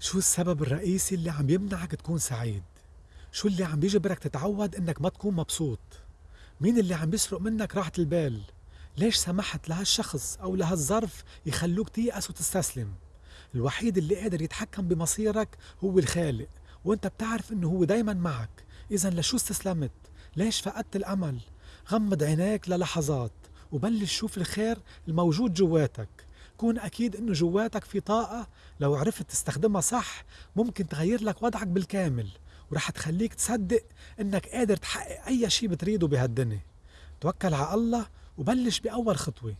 شو السبب الرئيسي اللي عم يمنعك تكون سعيد؟ شو اللي عم بيجبرك تتعود إنك ما تكون مبسوط؟ مين اللي عم بيسرق منك راحة البال؟ ليش سمحت لهالشخص أو لهالظرف يخلوك تيأس وتستسلم؟ الوحيد اللي قادر يتحكم بمصيرك هو الخالق وأنت بتعرف إنه هو دايما معك اذا لشو استسلمت؟ ليش فقدت الأمل؟ غمض عينيك للحظات وبلش شوف الخير الموجود جواتك كون أكيد إنه جواتك في طاقة. لو عرفت تستخدمها صح ممكن تغير لك وضعك بالكامل ورح تخليك تصدق إنك قادر تحقق أي شي بتريده بهالدنيا. توكل على الله وبلش بأول خطوة.